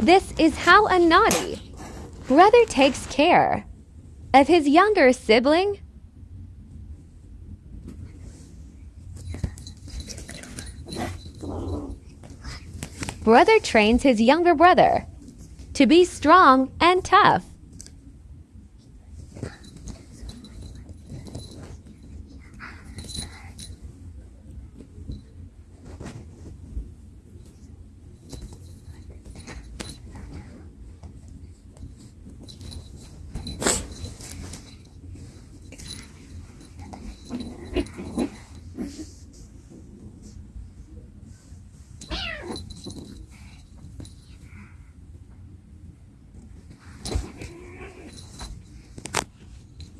This is how a naughty brother takes care of his younger sibling. Brother trains his younger brother to be strong and tough.